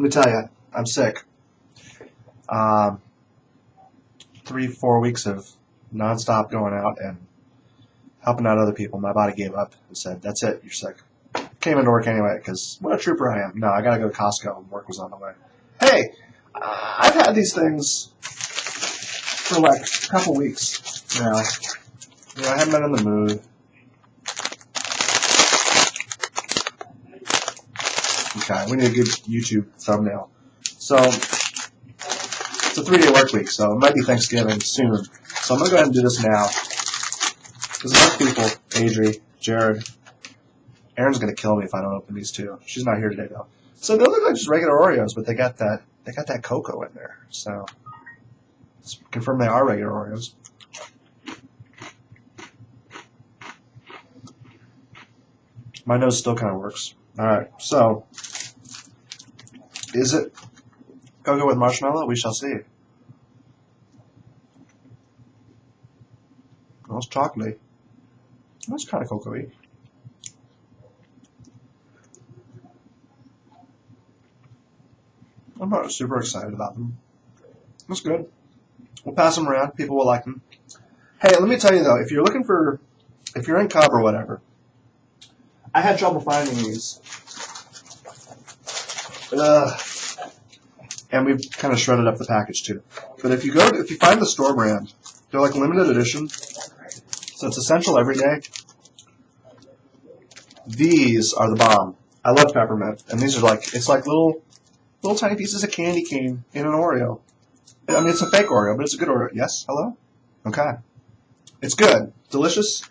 let me tell you, I'm sick. Um, three, four weeks of nonstop going out and helping out other people. My body gave up and said, "That's it, you're sick." Came into work anyway because what a trooper I am. No, I gotta go to Costco and work was on the way. Hey, uh, I've had these things for like a couple weeks now. You know, I haven't been in the mood. Okay, we need a good YouTube thumbnail. So, it's a three-day work week, so it might be Thanksgiving soon. So I'm going to go ahead and do this now. Because most people, Adri, Jared, Erin's going to kill me if I don't open these two. She's not here today, though. So they look like just regular Oreos, but they got that they got that cocoa in there. So let's confirm they are regular Oreos. My nose still kind of works. All right, so is it cocoa with marshmallow? We shall see. It's chocolatey. That's kind of cocoa-y. I'm not super excited about them. That's good. We'll pass them around. People will like them. Hey, let me tell you though, if you're looking for, if you're in Cub or whatever, I had trouble finding these. Ugh. And we've kind of shredded up the package too. But if you go, if you find the store brand, they're like limited edition. So it's essential every day. These are the bomb. I love peppermint, and these are like it's like little little tiny pieces of candy cane in an Oreo. I mean, it's a fake Oreo, but it's a good Oreo. Yes, hello. Okay, it's good, delicious.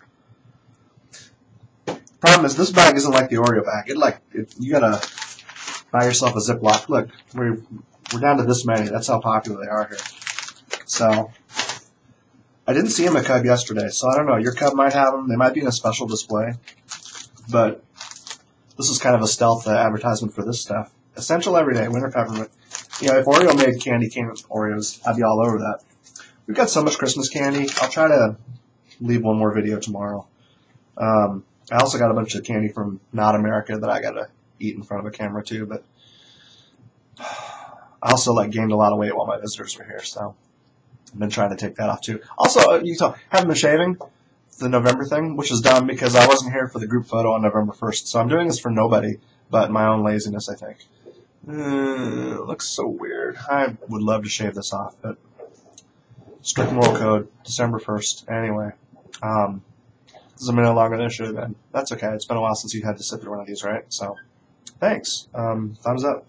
Problem is, this bag isn't like the Oreo bag. It like it, you gotta buy yourself a Ziploc. Look, we're we're down to this many. That's how popular they are here. So I didn't see them at Cub yesterday, so I don't know. Your Cub might have them. They might be in a special display, but this is kind of a stealth uh, advertisement for this stuff. Essential everyday winter peppermint. You know, if Oreo made candy cane with Oreos, I'd be all over that. We've got so much Christmas candy. I'll try to leave one more video tomorrow. Um, I also got a bunch of candy from Not America that I gotta eat in front of a camera too. But I also like gained a lot of weight while my visitors were here, so I've been trying to take that off too. Also, uh, you talk, haven't been shaving the November thing, which is dumb because I wasn't here for the group photo on November 1st. So I'm doing this for nobody but my own laziness, I think. Uh, looks so weird. I would love to shave this off, but strict moral code, December 1st. Anyway, um, this is a minute longer than it should have been. That's okay. It's been a while since you had to sit through one of these, right? So, thanks. Um, thumbs up.